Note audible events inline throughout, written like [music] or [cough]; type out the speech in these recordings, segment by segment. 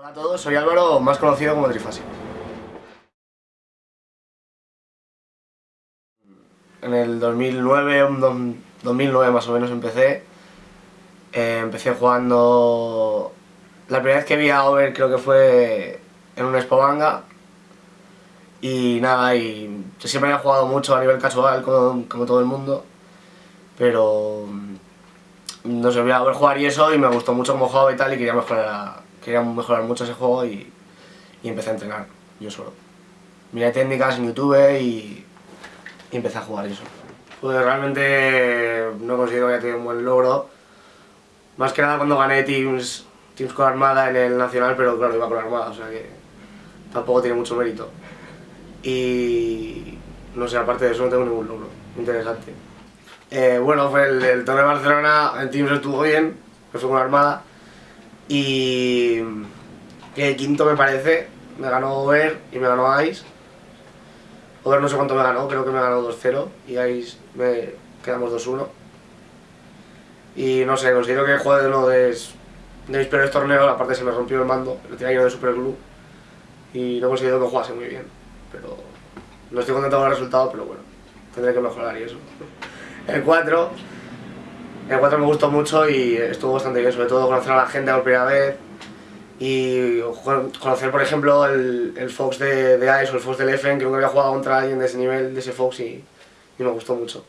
Hola a todos, soy Álvaro, más conocido como Trifasi. En el 2009, 2009 más o menos empecé. Eh, empecé jugando... La primera vez que vi a Over creo que fue en un Expo Manga. Y nada, y yo siempre había jugado mucho a nivel casual, como, todo el mundo. Pero... No sé, voy a ver jugar y eso, y me gustó mucho cómo jugaba y tal, y quería mejorar, quería mejorar mucho ese juego y, y empecé a entrenar, yo solo. Miré técnicas en YouTube y, empecé a jugar eso. Pues realmente no considero que haya tenido un buen logro. Más que nada cuando gané Teams, teams con Armada en el Nacional, pero claro, iba con Armada, o sea que tampoco tiene mucho mérito. Y no sé, aparte de eso no tengo ningún logro interesante. Eh, bueno, fue el, el torneo de Barcelona, el Teams estuvo bien, que fue con Armada. Y que quinto me parece, me ganó Over y me ganó Ice. Over no sé cuánto me ganó, creo que me ganó 2-0 y Ice me quedamos 2-1. Y no sé, considero que juego de uno de, de mis peores torneos, aparte se me rompió el mando, lo tenía yo de Super Glue y no considero que jugase muy bien. Pero no estoy contento con el resultado, pero bueno, tendré que mejorar y eso. [laughs] El 4, el 4 me gustó mucho y estuvo bastante bien, sobre todo conocer a la gente por primera vez y conocer por ejemplo el, el Fox de, de, Ice o el Fox del Efen, que nunca había jugado contra alguien de ese nivel, de ese Fox y, y, me gustó mucho.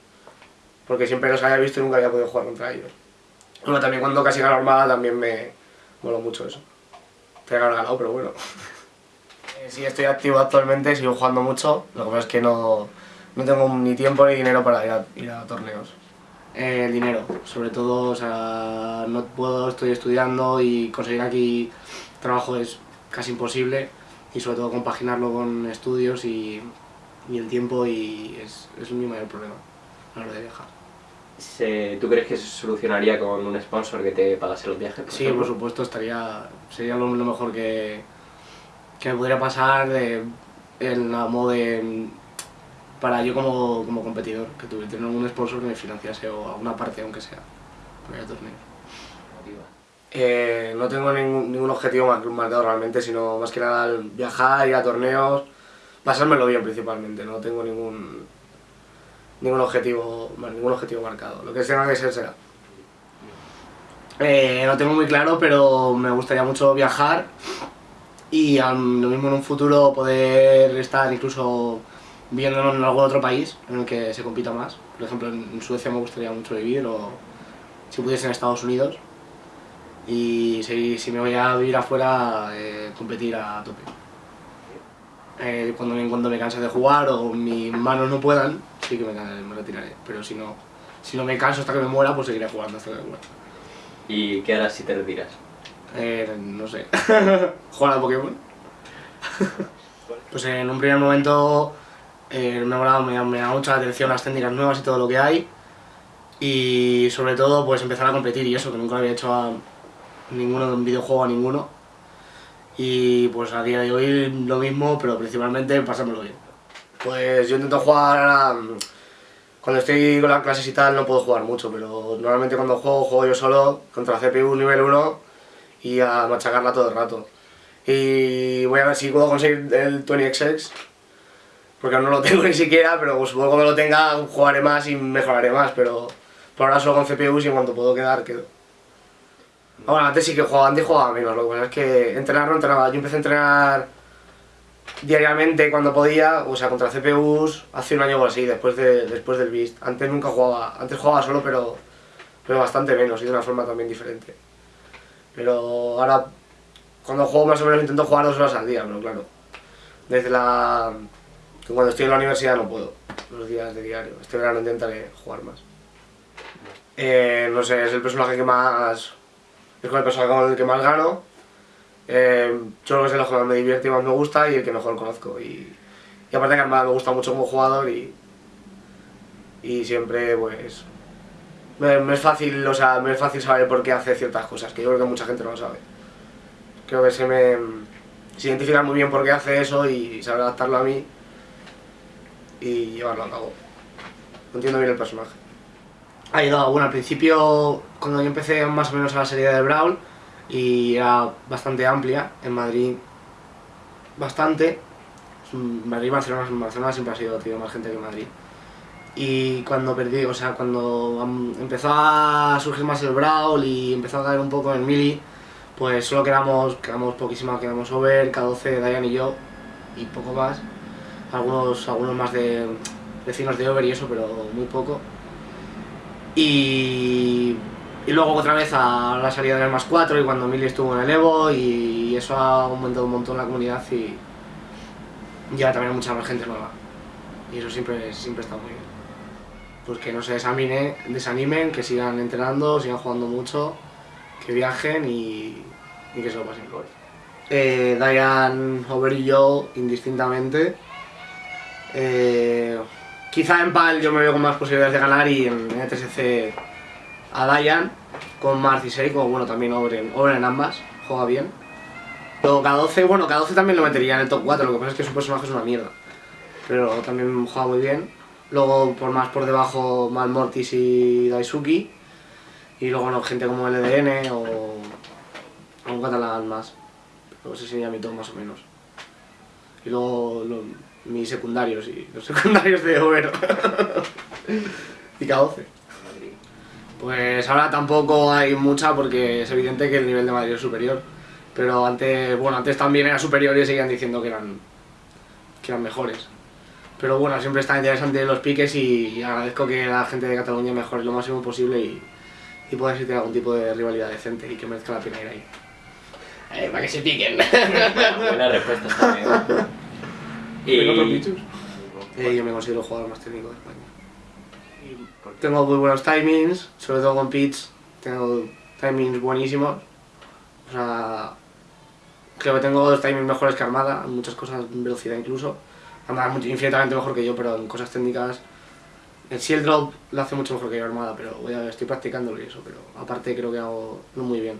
Porque siempre los había visto y nunca había podido jugar contra ellos. Bueno, también cuando casi ganó Armada también me moló mucho eso. Te he ganado, pero bueno. sí, estoy activo actualmente, sigo jugando mucho, lo que pasa es que no, no tengo ni tiempo ni dinero para ir a, ir a torneos. Eh, el dinero, sobre todo, o sea, no puedo, estoy estudiando y conseguir aquí trabajo es casi imposible y sobre todo compaginarlo con estudios y, y el tiempo y es, es, mi mayor problema a la hora de viajar. ¿Tú crees que se solucionaría con un sponsor que te pagase los viajes? Por sí, ejemplo? por supuesto, estaría, sería lo, lo mejor que, que me podría pasar de, en la modo de para yo como, como competidor, que tuviera tener un sponsor que me financiase o alguna parte aunque sea para el torneo. Eh, no tengo ningún, ningún objetivo marcado realmente, sino más que nada viajar, ir a torneos, pasármelo bien principalmente, no tengo ningún ningún objetivo, ningún objetivo marcado, lo que tenga que ser será. Eh, lo tengo muy claro, pero me gustaría mucho viajar y lo mismo en un futuro poder estar incluso viviendo en algún otro país en el que se compita más. Por ejemplo, en Suecia me gustaría mucho vivir, o si pudiese en Estados Unidos. Y si, si me voy a vivir afuera, eh, competir a tope. Eh, cuando, cuando me canse de jugar o mis manos no puedan, sí que me, me, retiraré. Pero si no, si no me canso hasta que me muera, pues seguiré jugando hasta que me muera. ¿Y qué harás si te retiras? Eh, no sé. [laughs] ¿Jugar a Pokémon? [laughs] pues en un primer momento eh, me, ha me, me da mucha atención las técnicas nuevas y todo lo que hay y sobre todo pues empezar a competir y eso, que nunca había hecho a ninguno, un videojuego a ninguno y pues a día de hoy lo mismo, pero principalmente pasármelo bien. Pues yo intento jugar, cuando estoy con las clases y tal no puedo jugar mucho, pero normalmente cuando juego, juego yo solo contra CPU nivel 1 y a machacarla todo el rato. Y voy a ver si puedo conseguir el 20XX porque aún no lo tengo [laughs] ni siquiera, pero supongo que lo tenga jugaré más y mejoraré más, pero por ahora solo con CPUs y en cuanto puedo quedar, quedo. Bueno, antes sí que jugaba, antes jugaba menos, lo que pasa es que entrenar no entrenaba, yo empecé a entrenar diariamente cuando podía, o sea, contra CPUs hace un año o así, después, de, después del Beast. Antes nunca jugaba, antes jugaba solo, pero, pero bastante menos y de una forma también diferente. Pero ahora, cuando juego más o menos intento jugar dos horas al día, pero claro, desde la que cuando estoy en la universidad no puedo, los días de diario. Este verano intentaré jugar más. Eh, no sé, es el personaje que más... es con el personaje con el que más gano. Eh, yo creo que es el que más me divierte y más me gusta y el que mejor conozco. Y, y aparte que me gusta mucho como jugador y, y siempre pues... Me, me, es fácil, o sea, me es fácil saber por qué hace ciertas cosas, que yo creo que mucha gente no lo sabe. Creo que se me... se identifica muy bien por qué hace eso y sabe adaptarlo a mí y llevarlo a cabo. Entiendo bien el personaje. Ha llegado, bueno, al principio, cuando yo empecé más o menos a la serie de Brawl, y era bastante amplia. En Madrid, bastante. Madrid y Barcelona, Barcelona siempre ha sido tío, más gente que Madrid. Y cuando perdí, o sea, cuando empezó a surgir más el Brawl y empezó a caer un poco en Mili, pues solo quedamos, quedamos poquísimas, quedamos Over, K12, Dayan y yo, y poco más. Algunos, algunos más de vecinos de Over y eso, pero muy poco. Y, y luego otra vez a la salida del más 4 y cuando Mili estuvo en el Evo y eso ha aumentado un montón la comunidad y ya también mucha más gente nueva. Y eso siempre, siempre está muy bien pues que no se desamine, desanimen, que sigan entrenando, sigan jugando mucho, que viajen y, y que se lo pasen por. Eh, Dayan, Over y yo, indistintamente. Eh, quizá en PAL yo me veo con más posibilidades de ganar y en ETSC a Dayan, con Marth y Seiko, bueno también Over en, Over en ambas, juega bien. Luego K12, bueno K12 también lo metería en el top 4, lo que pasa es que su personaje es una mierda. Pero también juega muy bien. Luego por más por debajo Malmortis y Daisuki. Y luego gente como LDN o, o un catalán más. Pero ese sería mi top más o menos. Y luego mis secundarios y los [laughs] secundarios de Overo. y K12. Pues ahora tampoco hay mucha porque es evidente que el nivel de Madrid es superior. Pero antes, bueno, antes también era superior y seguían diciendo que eran, que eran mejores. Pero bueno, siempre está interesante los piques y, agradezco que la gente de Cataluña mejore lo máximo posible y, y pueda existir algún tipo de rivalidad decente y que merezca la pena ir ahí. Eh, para que se piquen. [laughs] Buena respuesta también. Eh, yo me considero el jugador más técnico de España. Tengo muy buenos timings, sobre todo con pitch, tengo timings buenísimos. O sea, creo que tengo dos timings mejores que Armada, en muchas cosas, en velocidad incluso anda infinitamente mejor que yo, pero en cosas técnicas... El Shield Drop lo hace mucho mejor que yo Armada, pero voy a, estoy practicándolo y eso, pero aparte creo que hago muy bien.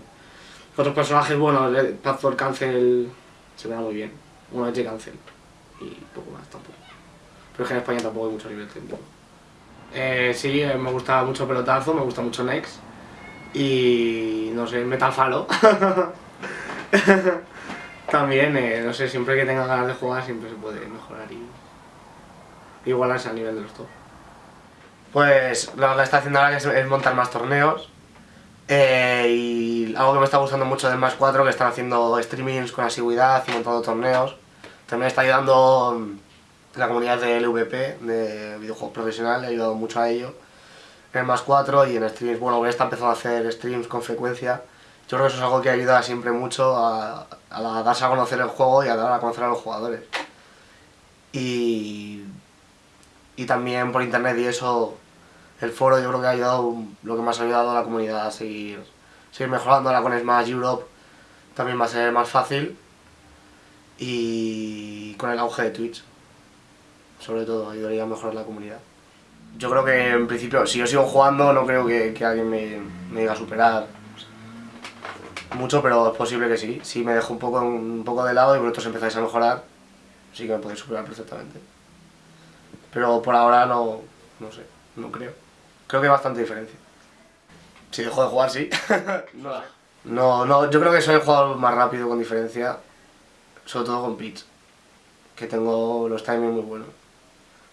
Otros personajes, bueno, el Pathford Cancel se me da muy bien. Uno Edge Cancel y poco más tampoco. Pero es que en España tampoco hay mucho nivel técnico. Eh, sí, eh, me gusta mucho Pelotazo, me gusta mucho Nex y no sé, Metal Falo. [laughs] También, eh, no sé, siempre que tenga ganas de jugar siempre se puede mejorar y igualarse al nivel de los top. Pues lo que está haciendo ahora es, montar más torneos eh, y algo que me está gustando mucho del más 4 que están haciendo streamings con asiduidad y montando torneos. También está ayudando la comunidad de LVP, de videojuegos profesionales, ha ayudado mucho a ello. En más 4 y en streams, bueno, está empezando a hacer streams con frecuencia yo creo que eso es algo que ayuda siempre mucho a, darse a conocer el juego y a dar a conocer a los jugadores. Y, y también por internet y eso, el foro yo creo que ha ayudado, lo que más ha ayudado a la comunidad a seguir, seguir mejorando. Ahora con Smash Europe también va a ser más fácil. Y con el auge de Twitch, sobre todo, ayudaría a mejorar la comunidad. Yo creo que en principio, si yo sigo jugando, no creo que, alguien me, me diga superar mucho, pero es posible que sí. Si me dejo un poco, un poco de lado y vosotros empezáis a mejorar, sí que me podéis superar perfectamente. Pero por ahora no, no sé, no creo. Creo que hay bastante diferencia. Si dejo de jugar, sí. [laughs] no, no, yo creo que soy el jugador más rápido con diferencia, sobre todo con pitch. Que tengo los timings muy buenos.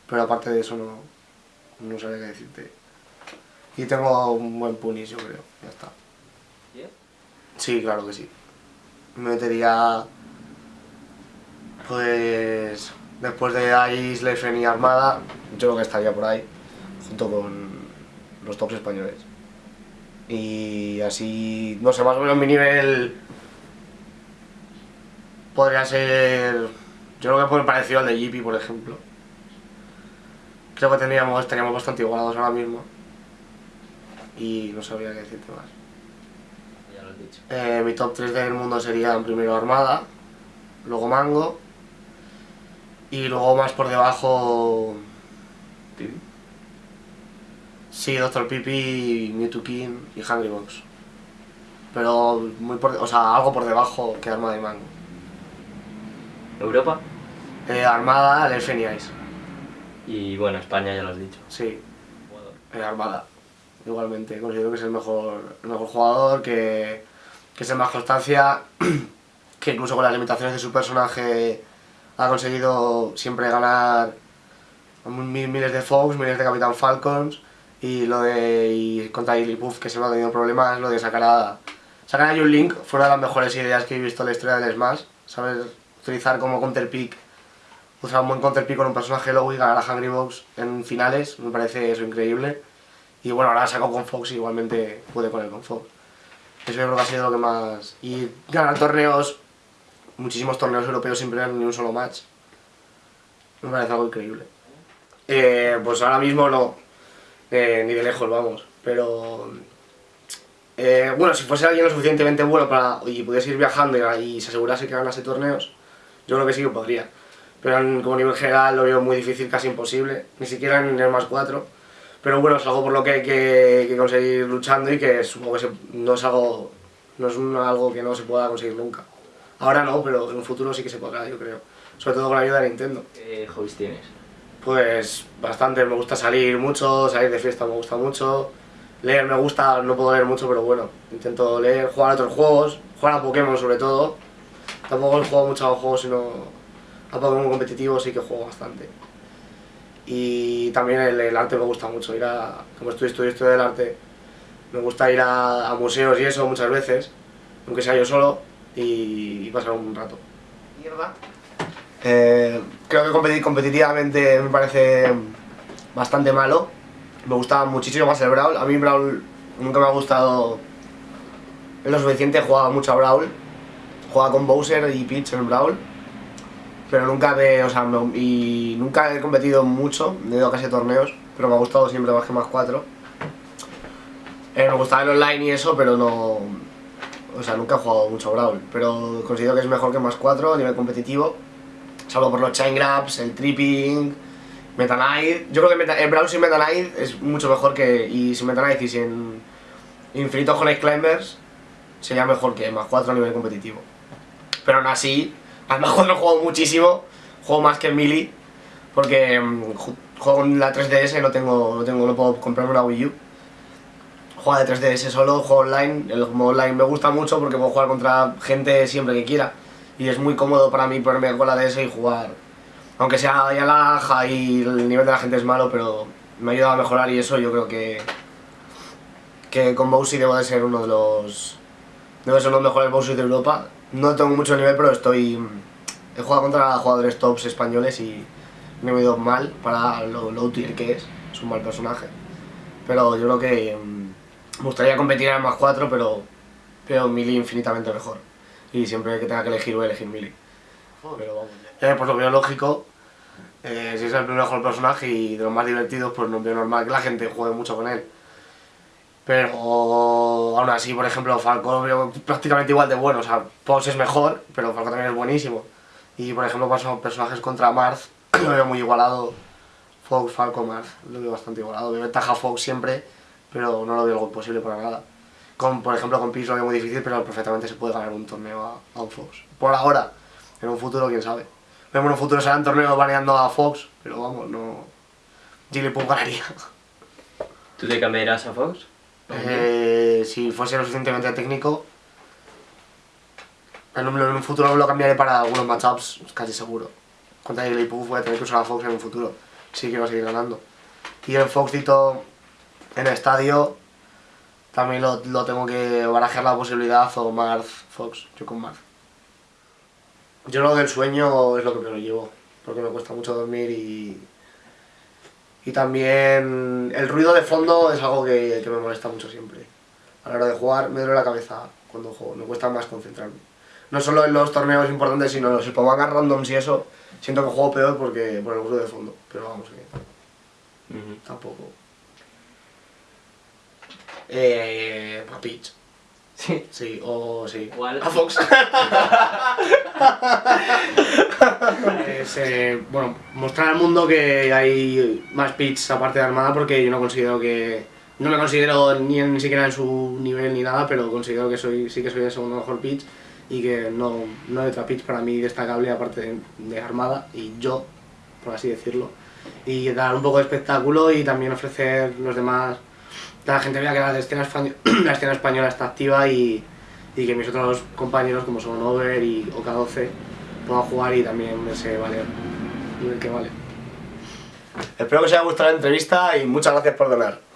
Pero aparte de eso no, no sabía qué decirte. Y tengo un buen punish, yo creo, ya está. Sí, claro que sí. Me metería... Pues... Después de Ice, Lefen y Armada, yo creo que estaría por ahí, junto con los tops españoles. Y así, no sé, más o menos mi nivel podría ser, yo creo que por parecido al de Jeepy, por ejemplo. Creo que tendríamos, estaríamos bastante igualados ahora mismo. Y no sabría qué decirte más. Eh, mi top 3 del mundo serían primero Armada, luego Mango y luego más por debajo... ¿Pipi? Sí, Doctor Pipi, Mewtwo King y Hungry Box. Pero muy por, o sea, algo por debajo que Armada y Mango. ¿Europa? Eh, Armada, Elfen y. Y bueno, España ya lo has dicho. Sí. Eh, Armada. Igualmente, considero que es el mejor, el mejor jugador, que que es el más constancia, [clears throat] que incluso con las limitaciones de su personaje ha conseguido siempre ganar miles de Fox, miles de Capitán Falcons y lo de y contra Puff que se me ha tenido problemas, lo de sacar a, sacar a Link fue una de las mejores ideas que he visto en la historia del Smash, saber utilizar como counter pick, usar un buen counter pick con un personaje low y ganar a Hungry Box en finales, me parece eso increíble. Y bueno, ahora saco con Fox y igualmente pude con él con Fox. Eso yo creo que ha sido lo que más... Y ganar torneos, muchísimos torneos europeos sin perder ni un solo match. Me parece algo increíble. Eh, pues ahora mismo no, eh, ni de lejos vamos, pero... Eh, bueno, si fuese alguien lo suficientemente bueno para y pudiese ir viajando y, se asegurase que ganase torneos, yo creo que sí que podría. Pero como nivel general lo veo muy difícil, casi imposible, ni siquiera en el más 4. Pero bueno, es algo por lo que hay que, conseguir luchando y que supongo que no es algo no es algo que no se pueda conseguir nunca. Ahora no, pero en un futuro sí que se podrá, yo creo. Sobre todo con la ayuda de Nintendo. ¿Qué hobbies tienes? Pues bastante, me gusta salir mucho, salir de fiesta me gusta mucho. Leer me gusta, no puedo leer mucho, pero bueno, intento leer, jugar a otros juegos, jugar a Pokémon sobre todo. Tampoco juego mucho a juegos, sino a Pokémon competitivo sí que juego bastante. Y también el, arte me gusta mucho, ir a, como estoy estudiando del arte, me gusta ir a, museos y eso muchas veces, aunque sea yo solo, y, pasar un rato. Mierda. Eh, creo que competir competitivamente me parece bastante malo. Me gustaba muchísimo más el Brawl. A mí Brawl nunca me ha gustado en lo suficiente. Jugaba mucho a Brawl. Jugaba con Bowser y Peach en Brawl. Pero nunca o sea, y nunca he competido mucho, he ido a casi torneos, pero me ha gustado siempre más que más 4. Eh, me gustaba el online y eso, pero no... O sea, nunca he jugado mucho Brawl, pero considero que es mejor que más 4 a nivel competitivo salvo por los chain grabs, el tripping, Meta Knight. Yo creo que el Brawl sin Meta Knight es mucho mejor que. Y sin Meta Knight y sin Infinito Honey Climbers sería mejor que más 4 a nivel competitivo. Pero aún así, al más 4 juego muchísimo, juego más que en Melee, porque mm, juego en la 3DS, no tengo, no tengo, no puedo comprarme una Wii U. Juego de 3DS solo, juego online, el modo online me gusta mucho porque puedo jugar contra gente siempre que quiera y es muy cómodo para mí ponerme con la DS y jugar. Aunque sea ya la y el nivel de la gente es malo, pero me ha ayudado a mejorar y eso yo creo que que con Bowser debo de ser uno de los debo ser uno de los mejores Bowser de Europa. No tengo mucho nivel, pero estoy he jugado contra jugadores tops españoles y me he ido mal para lo low tier que es, es un mal personaje. Pero yo creo que mm, me gustaría competir en más 4, pero pero Mili infinitamente mejor y siempre que tenga que elegir voy a elegir Mili. Pero vamos. Eh, pues lo veo lógico. Eh, si es el mejor personaje y de los más divertidos, pues no veo normal que la gente juegue mucho con él. Pero aún así, por ejemplo, Falco lo veo prácticamente igual de bueno. O sea, Pox es mejor, pero Falco también es buenísimo. Y por ejemplo, paso personajes contra Mars, [clears throat] lo veo muy igualado. Fox, Falco, Mars, lo veo bastante igualado. Veo ventaja Fox siempre, pero no lo veo algo imposible para nada. Con, por ejemplo, con Peach lo veo muy difícil, pero perfectamente se puede ganar un torneo a, un Fox. Por ahora, en un futuro, quién sabe. en un futuro serán torneos baneando a Fox, pero vamos, no... Jigglypuff ganaría. ¿Tú te cambiarás a Fox? Eh, si fuese lo suficientemente técnico, en un, en un, futuro lo cambiaré para algunos matchups, casi seguro. Contra Jigglypuff voy a tener que usar a Fox en un futuro, sí que va a seguir ganando. Y el Foxito en el estadio también lo, tengo que barajar la posibilidad o Marth Fox, yo con Marth. Yo lo del sueño es lo que me llevo, porque me cuesta mucho dormir y... Y también el ruido de fondo es algo que, me molesta mucho siempre. A la hora de jugar me duele la cabeza cuando juego, me cuesta más concentrarme. No solo en los torneos importantes, sino en los Spomangas randoms y eso, siento que juego peor porque por el ruido de fondo, pero vamos que... Tampoco... Eh, a Peach. Sí. Sí, o sí. ¿Cuál? A Fox. [laughs] eh, bueno, mostrar al mundo que hay más Peach aparte de Armada porque yo no considero que... No me considero ni, ni siquiera en su nivel ni nada, pero considero que soy sí que soy el segundo mejor Peach y que no, no hay otra Peach para mí destacable aparte de, de Armada y yo, por así decirlo. Y dar un poco de espectáculo y también ofrecer los demás la gente vea que la escena, [clears throat] la escena española está activa y, y que mis otros compañeros como son Over y OK12 puedan jugar y también ese valer el que vale. Espero que os haya gustado la entrevista y muchas gracias por donar.